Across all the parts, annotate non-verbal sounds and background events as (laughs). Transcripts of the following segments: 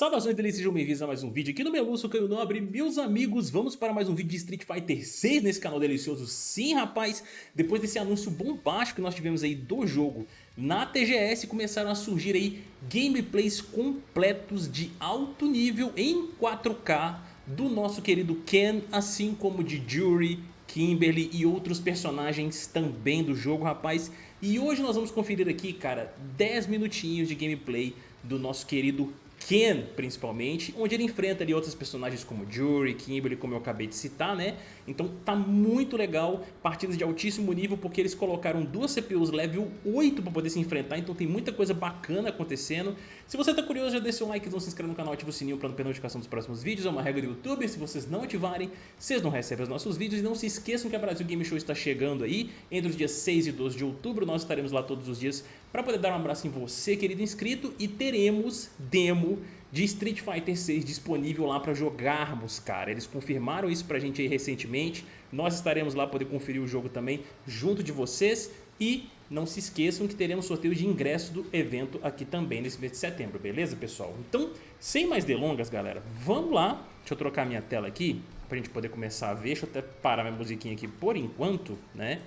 Saudações deles, sejam bem-vindos a mais um vídeo aqui no Meluço Caio Nobre. Meus amigos, vamos para mais um vídeo de Street Fighter 6 nesse canal delicioso. Sim, rapaz, depois desse anúncio bombástico que nós tivemos aí do jogo Na TGS começaram a surgir aí gameplays completos de alto nível em 4K Do nosso querido Ken, assim como de Jury, Kimberly e outros personagens também do jogo, rapaz. E hoje nós vamos conferir aqui, cara, 10 minutinhos de gameplay do nosso querido Ken, principalmente, onde ele enfrenta ali outros personagens como Jury, Kimberly, como eu acabei de citar, né? Então tá muito legal, partidas de altíssimo nível, porque eles colocaram duas CPUs level 8 para poder se enfrentar, então tem muita coisa bacana acontecendo. Se você tá curioso, já deixa um like, não se inscreve no canal, ativa o sininho para não perder notificação dos próximos vídeos, é uma regra do YouTube, se vocês não ativarem, vocês não recebem os nossos vídeos, e não se esqueçam que a Brasil Game Show está chegando aí, entre os dias 6 e 12 de outubro, nós estaremos lá todos os dias para poder dar um abraço em você, querido inscrito, e teremos demo de Street Fighter 6 disponível lá para jogarmos, cara. Eles confirmaram isso pra gente aí recentemente. Nós estaremos lá para poder conferir o jogo também junto de vocês. E não se esqueçam que teremos sorteio de ingresso do evento aqui também nesse mês de setembro, beleza, pessoal? Então, sem mais delongas, galera, vamos lá. Deixa eu trocar minha tela aqui pra gente poder começar a ver. Deixa eu até parar minha musiquinha aqui por enquanto, né?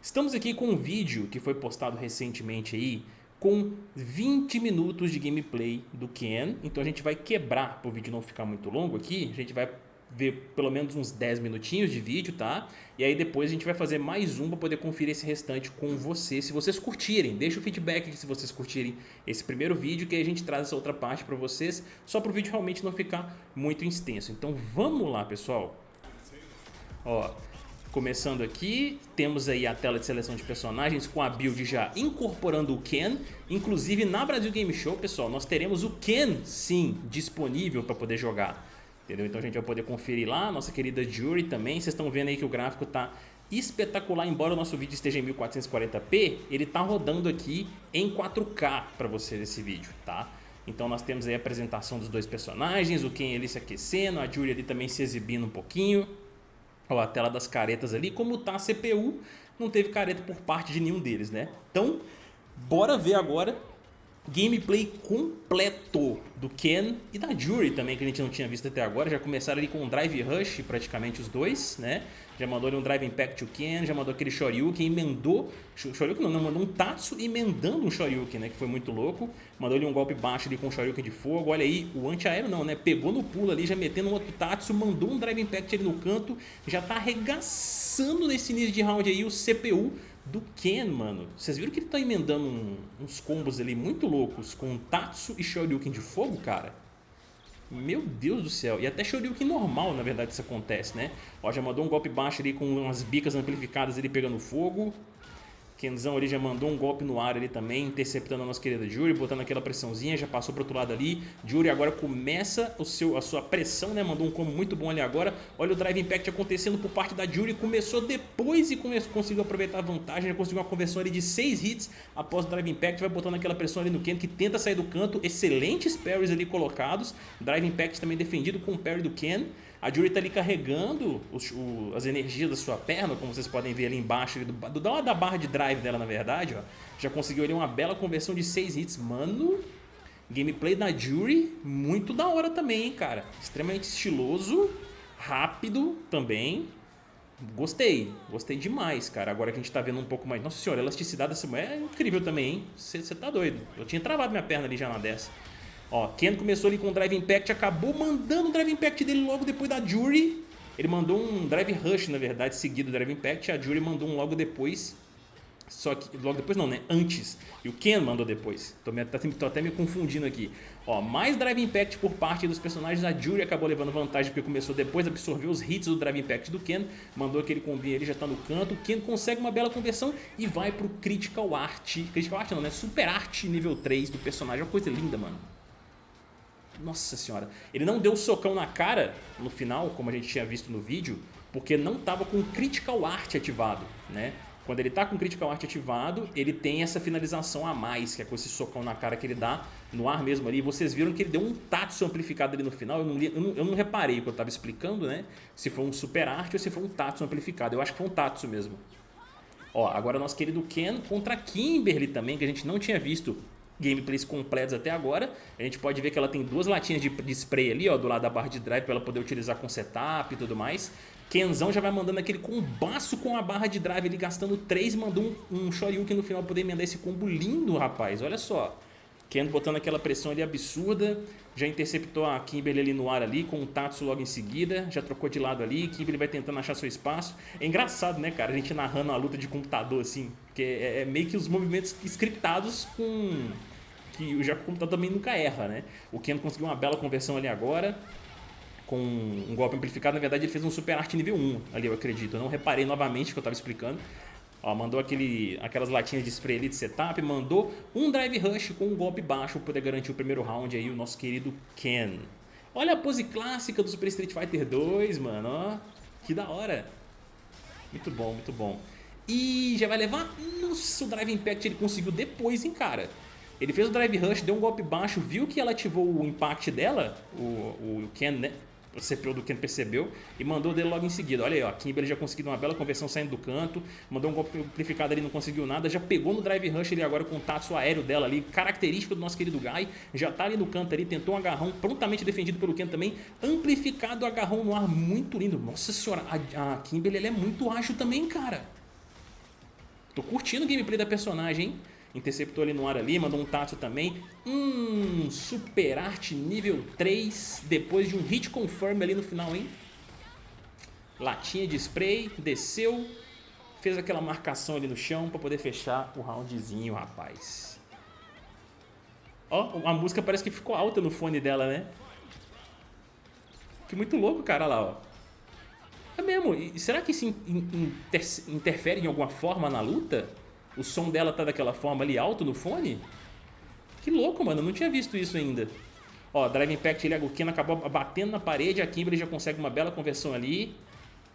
Estamos aqui com um vídeo que foi postado recentemente aí com 20 minutos de gameplay do Ken. Então a gente vai quebrar para o vídeo não ficar muito longo aqui. A gente vai ver pelo menos uns 10 minutinhos de vídeo, tá? E aí depois a gente vai fazer mais um para poder conferir esse restante com vocês, se vocês curtirem. Deixa o feedback se vocês curtirem esse primeiro vídeo, que aí a gente traz essa outra parte para vocês, só para o vídeo realmente não ficar muito extenso. Então vamos lá, pessoal. Ó, Começando aqui, temos aí a tela de seleção de personagens com a build já incorporando o Ken. Inclusive na Brasil Game Show, pessoal, nós teremos o Ken, sim, disponível para poder jogar. Entendeu? Então a gente vai poder conferir lá, nossa querida Jury também. Vocês estão vendo aí que o gráfico está espetacular, embora o nosso vídeo esteja em 1440p, ele está rodando aqui em 4K para vocês esse vídeo, tá? Então nós temos aí a apresentação dos dois personagens, o Ken ali se aquecendo, a Jury ali também se exibindo um pouquinho. Ó, a tela das caretas ali, como tá a CPU, não teve careta por parte de nenhum deles, né? Então, bora ver agora gameplay completo do Ken e da Jury também, que a gente não tinha visto até agora. Já começaram ali com um Drive Rush, praticamente os dois, né? Já mandou ali um Drive Impact to Ken, já mandou aquele Shoryuken, emendou... Shoryuken não, não, mandou um Tatsu emendando um Shoryuken, né? Que foi muito louco. Mandou ali um golpe baixo ali com um Shoryuken de fogo. Olha aí, o anti-aéreo não, né? Pegou no pulo ali, já metendo um outro Tatsu, mandou um Drive Impact ali no canto. Já tá arregaçando nesse início de round aí o CPU do Ken, mano. Vocês viram que ele tá emendando um, uns combos ali muito loucos com Tatsu e Shoryuken de fogo, cara? Meu Deus do céu. E até Shoryuken normal, na verdade, isso acontece, né? Ó, já mandou um golpe baixo ali com umas bicas amplificadas ali pegando fogo. Kenzão ali já mandou um golpe no ar ali também, interceptando a nossa querida Jury, botando aquela pressãozinha, já passou pro outro lado ali. Jury agora começa o seu, a sua pressão, né? Mandou um combo muito bom ali agora. Olha o Drive Impact acontecendo por parte da Jury, começou depois e começou, conseguiu aproveitar a vantagem, conseguiu uma conversão ali de 6 hits após o Drive Impact, vai botando aquela pressão ali no Ken, que tenta sair do canto, excelentes parries ali colocados. Drive Impact também defendido com o parry do Ken. A Jury está ali carregando os, o, as energias da sua perna, como vocês podem ver ali embaixo, do, do, do, da barra de drive dela, na verdade. Ó. Já conseguiu ali uma bela conversão de 6 hits. Mano, gameplay da Jury, muito da hora também, hein, cara. Extremamente estiloso, rápido também. Gostei, gostei demais, cara. Agora que a gente tá vendo um pouco mais... Nossa senhora, a elasticidade dessa mulher é incrível também, hein? Você tá doido. Eu tinha travado minha perna ali já na dessa. Ó, Ken começou ali com o Drive Impact, acabou mandando o Drive Impact dele logo depois da Jury. Ele mandou um Drive Rush, na verdade, seguido do Drive Impact. A Jury mandou um logo depois. Só que, logo depois não, né? Antes. E o Ken mandou depois. Tô, me, tô, tô até me confundindo aqui. Ó, mais Drive Impact por parte dos personagens. A Jury acabou levando vantagem porque começou depois, absorveu os hits do Drive Impact do Ken. Mandou aquele combinho ele já tá no canto. O Ken consegue uma bela conversão e vai pro Critical Art. Critical Art não, né? Super Art nível 3 do personagem. É uma coisa linda, mano. Nossa senhora. Ele não deu socão na cara no final, como a gente tinha visto no vídeo, porque não estava com Critical Art ativado, né? Quando ele está com Critical Art ativado, ele tem essa finalização a mais, que é com esse socão na cara que ele dá no ar mesmo ali. Vocês viram que ele deu um Tatsu amplificado ali no final. Eu não, eu não, eu não reparei, que eu estava explicando, né? Se foi um Super Art ou se foi um Tatsu amplificado. Eu acho que foi um Tatsu mesmo. Ó, agora nosso querido Ken contra Kimberly também, que a gente não tinha visto gameplays completos até agora. A gente pode ver que ela tem duas latinhas de, de spray ali, ó, do lado da barra de drive para ela poder utilizar com setup e tudo mais. Kenzão já vai mandando aquele combaço com a barra de drive, ele gastando 3 mandou um, um Shoryuken no final poder emendar esse combo lindo, rapaz. Olha só. Ken botando aquela pressão ali absurda, já interceptou a Kimberly ali no ar ali, com o Tatsu logo em seguida, já trocou de lado ali, Kimberly vai tentando achar seu espaço. É engraçado, né, cara, a gente narrando a luta de computador assim, porque é, é meio que os movimentos scriptados com... que o computador também nunca erra, né? O Ken conseguiu uma bela conversão ali agora, com um golpe amplificado, na verdade ele fez um Super Art nível 1 ali, eu acredito. Eu não reparei novamente que eu estava explicando. Ó, mandou aquele, aquelas latinhas de spray ali de setup, mandou um drive rush com um golpe baixo para poder garantir o primeiro round aí, o nosso querido Ken. Olha a pose clássica do Super Street Fighter 2, mano, ó. Que da hora. Muito bom, muito bom. E já vai levar... Nossa, o Drive Impact ele conseguiu depois, hein, cara. Ele fez o Drive Rush, deu um golpe baixo, viu que ela ativou o impact dela, o, o Ken, né? O CPU do Ken percebeu e mandou dele logo em seguida. Olha aí, ó, a Kimberly já conseguiu uma bela conversão saindo do canto, mandou um golpe amplificado ali, não conseguiu nada, já pegou no drive rush ali agora com o tatsu aéreo dela ali, característico do nosso querido Guy, já tá ali no canto ali, tentou um agarrão prontamente defendido pelo Ken também, amplificado agarrão no ar, muito lindo. Nossa senhora, a, a Kimberly é muito ágil também, cara. Tô curtindo o gameplay da personagem, hein? Interceptou ali no ar ali, mandou um Tatsu também. Hum, Super Arte nível 3, depois de um hit confirm ali no final, hein? Latinha de spray, desceu, fez aquela marcação ali no chão para poder fechar o roundzinho, rapaz. Ó, a música parece que ficou alta no fone dela, né? Que muito louco, cara, lá, ó. É mesmo, e será que isso interfere em alguma forma na luta? O som dela tá daquela forma ali alto no fone? Que louco, mano, eu não tinha visto isso ainda. Ó, Drive Impact ele, o Ken acabou batendo na parede, a Kimberly já consegue uma bela conversão ali.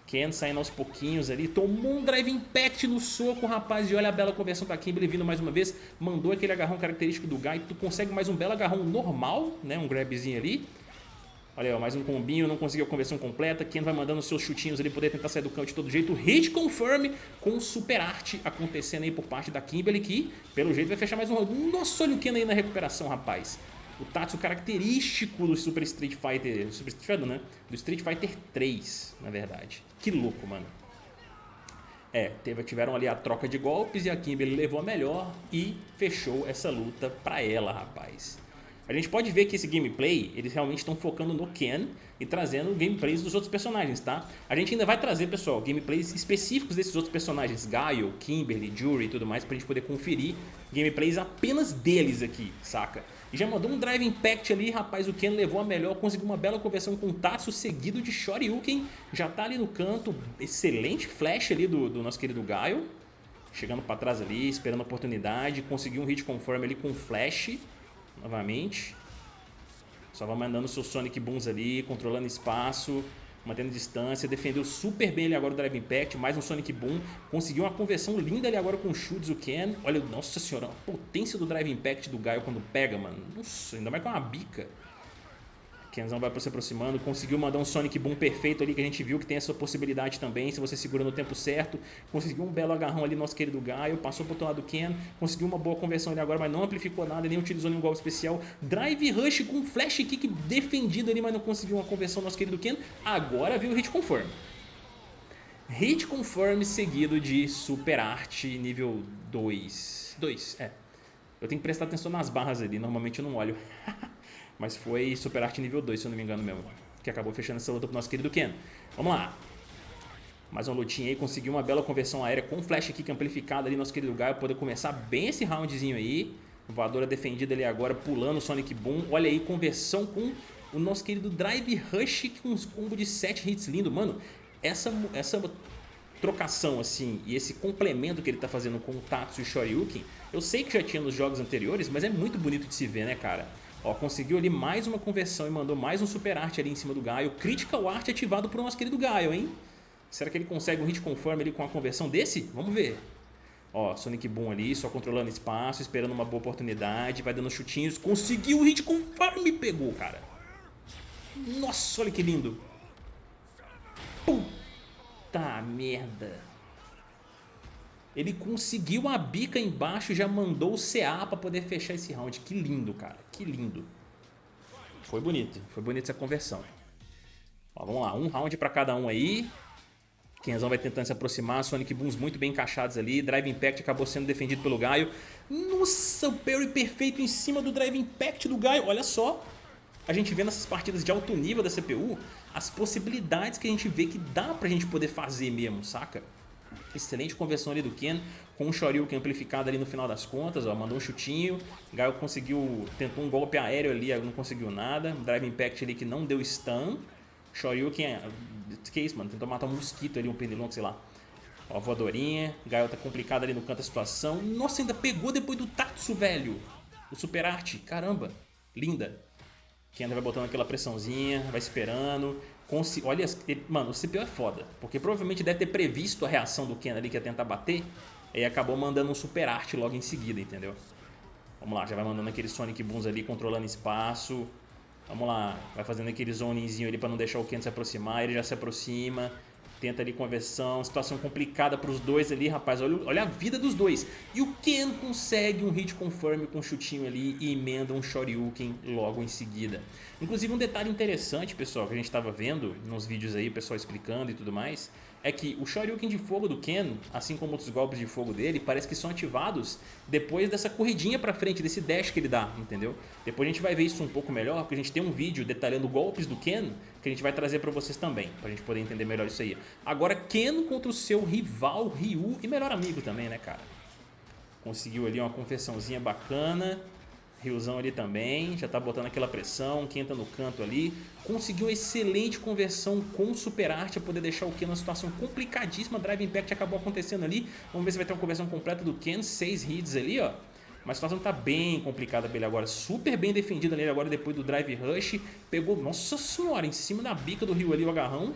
Ken saindo aos pouquinhos ali, tomou um Drive Impact no soco, rapaz, e olha a bela conversão da Kimberly vindo mais uma vez, mandou aquele agarrão característico do Guy, tu consegue mais um belo agarrão normal, né, um grabzinho ali. Olha aí, ó, mais um combinho, não conseguiu a conversão completa. Ken vai mandando seus chutinhos ali, poder tentar sair do campo de todo jeito. Hit confirm com super arte acontecendo aí por parte da Kimberly, que pelo jeito vai fechar mais um round. Nossa, olha o Ken aí na recuperação, rapaz. O Tatsu característico do Super Street Fighter, Super Street Fighter, né? Do Street Fighter 3, na verdade. Que louco, mano. É, teve, tiveram ali a troca de golpes e a Kimberly levou a melhor e fechou essa luta pra ela, rapaz. A gente pode ver que esse gameplay, eles realmente estão focando no Ken e trazendo gameplays dos outros personagens, tá? A gente ainda vai trazer, pessoal, gameplays específicos desses outros personagens, Gaio, Kimberly, Jury e tudo mais, pra gente poder conferir gameplays apenas deles aqui, saca? E já mandou um Drive Impact ali, rapaz, o Ken levou a melhor, conseguiu uma bela conversão com o Tatsu, seguido de Shoryuken, já tá ali no canto, excelente flash ali do, do nosso querido Gaio, chegando pra trás ali, esperando a oportunidade, conseguiu um hit conforme ali com flash, novamente. Só vai mandando seus Sonic Booms ali, controlando espaço, mantendo distância. Defendeu super bem ali agora o Drive Impact, mais um Sonic Boom. Conseguiu uma conversão linda ali agora com o Shoots, Ken. Olha, nossa senhora, a potência do Drive Impact do Gaio quando pega, mano. Nossa, ainda mais com uma bica. Kenzão vai se aproximando, conseguiu mandar um Sonic Boom perfeito ali, que a gente viu que tem essa possibilidade também, se você segura no tempo certo. Conseguiu um belo agarrão ali, nosso querido Gaio, passou pro outro lado do Ken, conseguiu uma boa conversão ali agora, mas não amplificou nada, nem utilizou nenhum golpe especial. Drive Rush com Flash Kick defendido ali, mas não conseguiu uma conversão, nosso querido Ken. Agora viu o Hit Confirm. Hit Confirm seguido de Super Art nível 2. 2, é. Eu tenho que prestar atenção nas barras ali, normalmente eu não olho. (laughs) Mas foi Super Arte nível 2, se eu não me engano mesmo. Que acabou fechando essa luta pro nosso querido Ken. Vamos lá. Mais uma lutinha aí, conseguiu uma bela conversão aérea com flash kick amplificado ali, nosso querido Gaio, poder começar bem esse roundzinho aí. Voadora defendida ali agora, pulando o Sonic Boom. Olha aí, conversão com o nosso querido Drive Rush com uns combo de 7 hits lindo. Mano, essa, essa trocação assim e esse complemento que ele tá fazendo com o Tatsu e o Shoryuken, eu sei que já tinha nos jogos anteriores, mas é muito bonito de se ver, né, cara? Ó, conseguiu ali mais uma conversão e mandou mais um super arte ali em cima do Gaio. Critical Art ativado pro nosso querido Gaio, hein? Será que ele consegue um hit conforme ali com a conversão desse? Vamos ver. Ó, Sonic Boom ali, só controlando espaço, esperando uma boa oportunidade, vai dando chutinhos. Conseguiu o hit conforme pegou, cara. Nossa, olha que lindo. Puta merda. Ele conseguiu a bica embaixo e já mandou o CA pra poder fechar esse round. Que lindo, cara. Que lindo. Foi bonito. Foi bonito essa conversão. Ó, vamos lá. Um round pra cada um aí. Kenzão vai tentando se aproximar. Sonic Booms muito bem encaixados ali. Drive Impact acabou sendo defendido pelo Gaio. Nossa, o parry perfeito em cima do Drive Impact do Gaio. Olha só. A gente vê nessas partidas de alto nível da CPU as possibilidades que a gente vê que dá pra gente poder fazer mesmo, saca? Excelente conversão ali do Ken, com o Shoryuken amplificado ali no final das contas, ó, mandou um chutinho, Gaio conseguiu, tentou um golpe aéreo ali, não conseguiu nada, Drive Impact ali que não deu stun, Shoryuken, que é isso, mano, tentou matar um mosquito ali, um pernilongo, sei lá. Ó, voadorinha, Gaio tá complicado ali no canto da situação, nossa, ainda pegou depois do Tatsu, velho, o Super Arte, caramba, linda. Ken vai botando aquela pressãozinha, vai esperando, Olha, mano, o CPU é foda, porque provavelmente deve ter previsto a reação do Ken ali que ia tentar bater e acabou mandando um super arte logo em seguida, entendeu? Vamos lá, já vai mandando aquele Sonic Booms ali, controlando espaço. Vamos lá, vai fazendo aquele zonezinho ali pra não deixar o Ken se aproximar, ele já se aproxima tenta ali conversão, situação complicada para os dois ali, rapaz, olha, olha a vida dos dois. E o Ken consegue um hit confirm com um chutinho ali e emenda um Shoryuken logo em seguida. Inclusive um detalhe interessante, pessoal, que a gente estava vendo nos vídeos aí, o pessoal explicando e tudo mais, é que o Shoryuken de fogo do Ken, assim como outros golpes de fogo dele, parece que são ativados depois dessa corridinha pra frente, desse dash que ele dá, entendeu? Depois a gente vai ver isso um pouco melhor, porque a gente tem um vídeo detalhando golpes do Ken, que a gente vai trazer pra vocês também, pra gente poder entender melhor isso aí. Agora, Ken contra o seu rival Ryu e melhor amigo também, né, cara? Conseguiu ali uma confessãozinha bacana, Riozão ali também, já tá botando aquela pressão, quem entra no canto ali. Conseguiu excelente conversão com Super Arte poder deixar o Ken numa situação complicadíssima. Drive Impact acabou acontecendo ali. Vamos ver se vai ter uma conversão completa do Ken. Seis hits ali, ó. Mas a situação tá bem complicada pra ele agora. Super bem defendida nele agora depois do Drive Rush. Pegou, nossa senhora, em cima da bica do Rio ali o agarrão.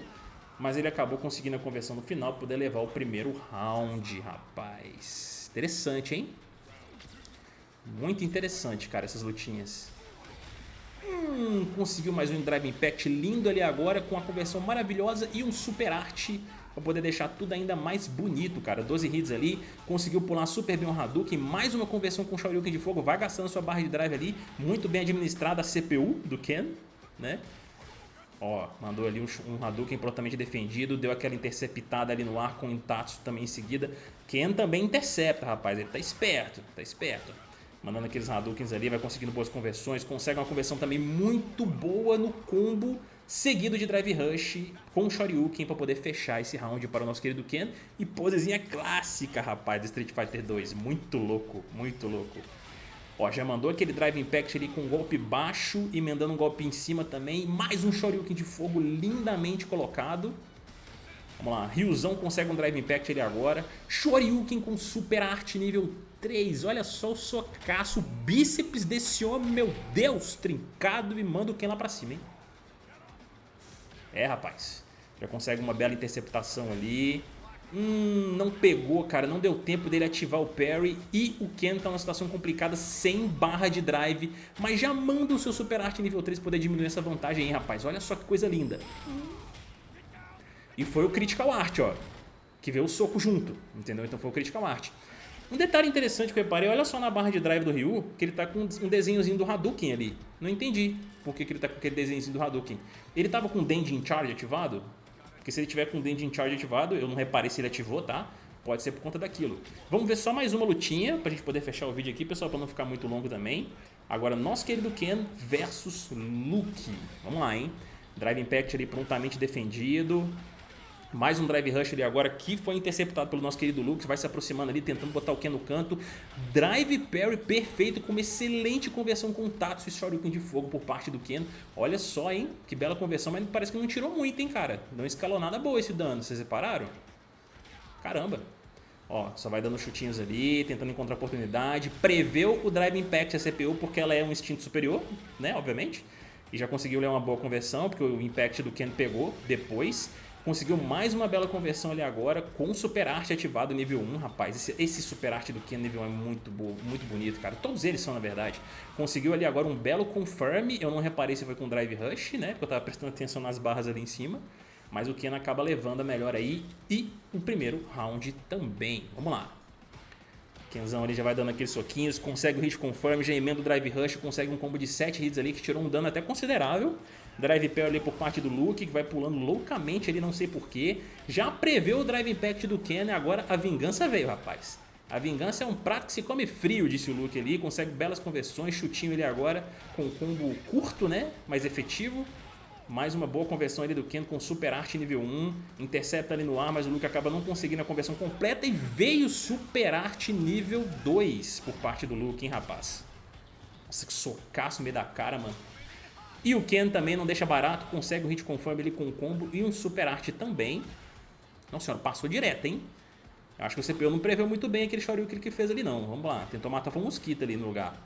Mas ele acabou conseguindo a conversão no final poder levar o primeiro round, rapaz. Interessante, hein? Muito interessante, cara, essas lutinhas. Hum, conseguiu mais um Drive Impact lindo ali agora, com a conversão maravilhosa e um Super Arte para poder deixar tudo ainda mais bonito, cara. 12 hits ali, conseguiu pular super bem o Hadouken, mais uma conversão com o Shoryuken de fogo, vai gastando sua barra de drive ali, muito bem administrada a CPU do Ken, né? Ó, mandou ali um, um Hadouken prontamente defendido, deu aquela interceptada ali no ar com o Intatsu também em seguida. Ken também intercepta, rapaz, ele tá esperto, tá esperto mandando aqueles Hadoukens ali, vai conseguindo boas conversões, consegue uma conversão também muito boa no combo seguido de Drive Rush com Shoryuken para poder fechar esse round para o nosso querido Ken. E posezinha clássica, rapaz, do Street Fighter 2. Muito louco, muito louco. Ó, já mandou aquele Drive Impact ali com um golpe baixo, emendando um golpe em cima também. Mais um Shoryuken de fogo lindamente colocado. Vamos lá, Ryuzão consegue um Drive Impact ali agora. Shoryuken com Super Arte nível 3. Olha só o socaço, o bíceps desse homem, meu Deus, trincado e manda o Ken lá pra cima, hein? É, rapaz. Já consegue uma bela interceptação ali. Hum, não pegou, cara. Não deu tempo dele ativar o parry. E o Ken tá numa situação complicada sem barra de drive. Mas já manda o seu Super Arte nível 3 poder diminuir essa vantagem aí, rapaz. Olha só que coisa linda. E foi o Critical Art, ó. Que veio o soco junto, entendeu? Então foi o Critical Art. Um detalhe interessante que eu reparei, olha só na barra de drive do Ryu, que ele tá com um desenhozinho do Hadouken ali. Não entendi por que, que ele tá com aquele desenhozinho do Hadouken. Ele tava com o Denjin Charge ativado? Porque se ele tiver com o Denjin Charge ativado, eu não reparei se ele ativou, tá? Pode ser por conta daquilo. Vamos ver só mais uma lutinha pra gente poder fechar o vídeo aqui, pessoal, pra não ficar muito longo também. Agora, nosso querido Ken versus Luke. Vamos lá, hein? Drive Impact ali prontamente defendido. Mais um Drive Rush ali agora que foi interceptado pelo nosso querido Lux. Vai se aproximando ali, tentando botar o Ken no canto. Drive Parry perfeito, com uma excelente conversão com Tatsu e Shoryuken de fogo por parte do Ken. Olha só, hein? Que bela conversão, mas parece que não tirou muito, hein, cara? Não escalou nada boa esse dano, vocês repararam? Caramba. Ó, só vai dando chutinhos ali, tentando encontrar oportunidade. Preveu o Drive Impact a CPU porque ela é um instinto superior, né? Obviamente. E já conseguiu ler uma boa conversão, porque o Impact do Ken pegou depois. Conseguiu mais uma bela conversão ali agora com Super Arte ativado nível 1, rapaz. Esse, esse Super Arte do Ken nível 1 é muito, muito bonito, cara. Todos eles são, na verdade. Conseguiu ali agora um belo Confirm. Eu não reparei se foi com Drive Rush, né? Porque eu tava prestando atenção nas barras ali em cima. Mas o Ken acaba levando a melhor aí. E o primeiro round também. Vamos lá. Kenzão ali já vai dando aqueles soquinhos, consegue o hit confirm, já emenda o drive rush, consegue um combo de 7 hits ali que tirou um dano até considerável. Drive Parry ali por parte do Luke, que vai pulando loucamente ali, não sei porquê. Já preveu o Drive Impact do Ken agora a vingança veio, rapaz. A vingança é um prato que se come frio, disse o Luke ali, consegue belas conversões, chutinho ele agora com combo curto, né, mais efetivo. Mais uma boa conversão ali do Ken com Super Arte nível 1. Intercepta ali no ar, mas o Luke acaba não conseguindo a conversão completa. E veio Super Arte nível 2 por parte do Luke, hein, rapaz. Nossa, que socaço no meio da cara, mano. E o Ken também não deixa barato, consegue um hit conforme ele com um combo e um Super Arte também. Não, senhora, passou direto, hein? Acho que o CPU não preveu muito bem aquele Shoryuken que ele fez ali, não. Vamos lá, tentou matar um mosquito ali no lugar.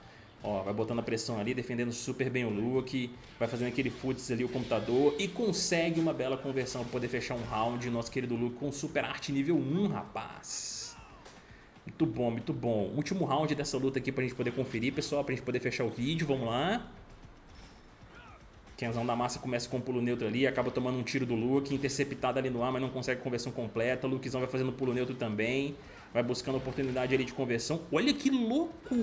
Ó, vai botando a pressão ali, defendendo super bem o Luke. Vai fazendo aquele futs ali o computador. E consegue uma bela conversão para poder fechar um round. Nosso querido Luke com super arte nível 1, rapaz. Muito bom, muito bom. Último round dessa luta aqui pra gente poder conferir, pessoal. Pra gente poder fechar o vídeo. Vamos lá. Kenzão da massa começa com um pulo neutro ali, acaba tomando um tiro do Luke, interceptado ali no ar, mas não consegue conversão completa. Lukezão vai fazendo pulo neutro também, vai buscando oportunidade ali de conversão. Olha que louco!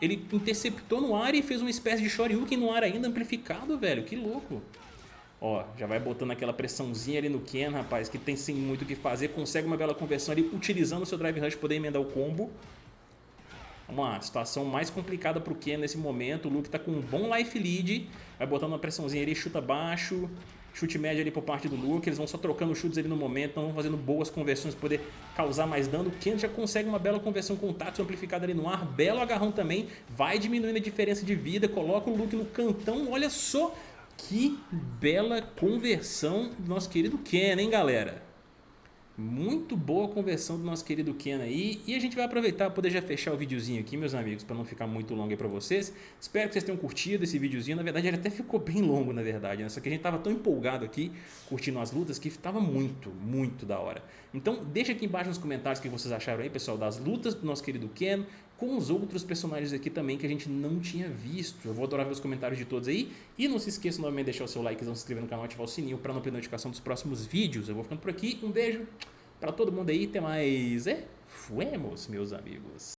Ele interceptou no ar e fez uma espécie de Shoryuken no ar ainda amplificado, velho. Que louco. Ó, já vai botando aquela pressãozinha ali no Ken, rapaz, que tem sim muito o que fazer. Consegue uma bela conversão ali, utilizando o seu Drive Rush poder emendar o combo. Vamos lá, situação mais complicada pro Ken nesse momento. O Luke tá com um bom life lead. Vai botando uma pressãozinha ali, chuta baixo. Chute médio ali por parte do Luke, eles vão só trocando chutes ali no momento, não vão fazendo boas conversões para poder causar mais dano. O Ken já consegue uma bela conversão com o Tatsu amplificado ali no ar, belo agarrão também, vai diminuindo a diferença de vida, coloca o Luke no cantão, olha só que bela conversão do nosso querido Ken, hein galera? Muito boa conversão do nosso querido Ken aí. E a gente vai aproveitar para poder já fechar o videozinho aqui, meus amigos, para não ficar muito longo aí para vocês. Espero que vocês tenham curtido esse videozinho. Na verdade, ele até ficou bem longo, na verdade. Né? Só que a gente tava tão empolgado aqui, curtindo as lutas, que tava muito, muito da hora. Então, deixa aqui embaixo nos comentários o que vocês acharam aí, pessoal, das lutas do nosso querido Ken, com os outros personagens aqui também que a gente não tinha visto. Eu vou adorar ver os comentários de todos aí. E não se esqueça novamente de deixar o seu like, se inscrever no canal e ativar o sininho para não perder notificação dos próximos vídeos. Eu vou ficando por aqui. Um beijo para todo mundo aí. Até mais. É, fuemos, meus amigos.